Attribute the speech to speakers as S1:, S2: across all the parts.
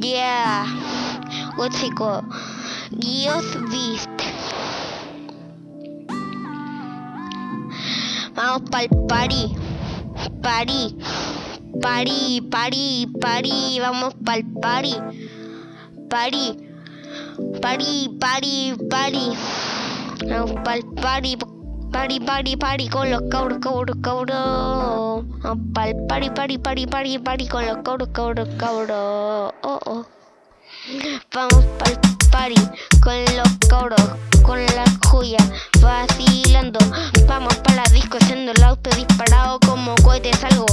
S1: Yeah. Gótico. Dios Beast. Vamos pa'l party. Party. Party, party, party. Vamos pa'l party. Party. Party, party, party. Vamos pa'l party. Party, party, party con los cabros, cabros, cabros. Vamos pa'l party, party, party, party, party con los cabros, cabros, cabros. Oh, oh. Vamos pa'l party con los cabros, con la joya, vacilando. Vamos pa' la disco haciendo el auto disparado como cohetes algo.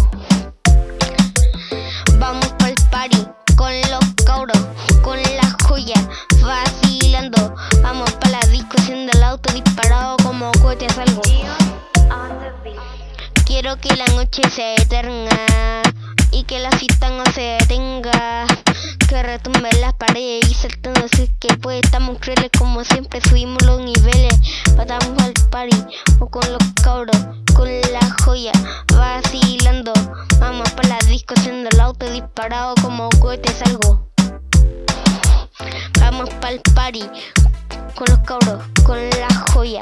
S1: Vamos pa'l party con los cabros, con la joya, vacilando. Vamos pa' la disco haciendo el auto disparado como cohetes algo. Quiero que la noche sea eterna y que la fiesta no se detenga. Que retumbe las paredes y saltando así que pues estamos crueles como siempre subimos los niveles. Pasamos al party o con los cabros, con la joya, vacilando. Vamos para la disco haciendo el auto disparado como cohetes algo. Vamos para el party con los cabros, con la joya,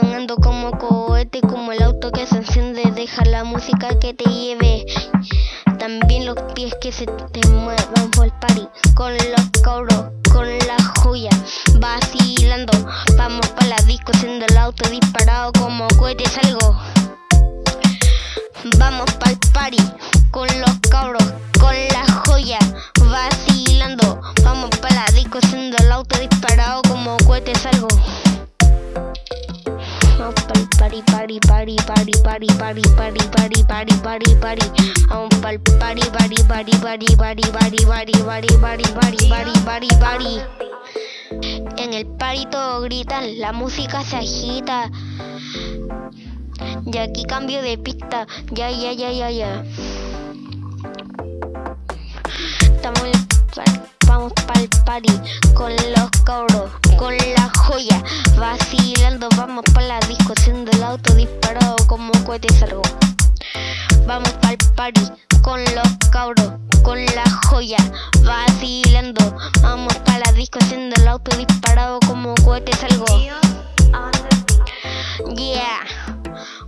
S1: sonando como cohete, como el auto que se enciende, deja la música que te lleve. También los pies que se te muevan por el party, con los cabros, con la joya, vacilando. Vamos para la disco haciendo el auto disparado como cohetes algo. Vamos para el party, con los cabros, party, party, party, party, party, party, party, party, party, party, party. Para el party, party, party, party, party, party, party, party, party, party, party, party, party. En el party todos gritan, la música se agita. Y aquí cambio de pista, ya, ya, ya, ya, ya. Party con los cabros, con la joya, vacilando. Vamos para la disco haciendo el auto disparado como cohetes algo. Vamos para el party con los cabros, con la joya, vacilando. Vamos para la disco haciendo el auto disparado como cohetes algo. Yeah,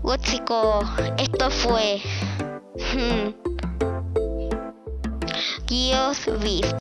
S1: gótico, esto fue. Hmm. Dios Beast.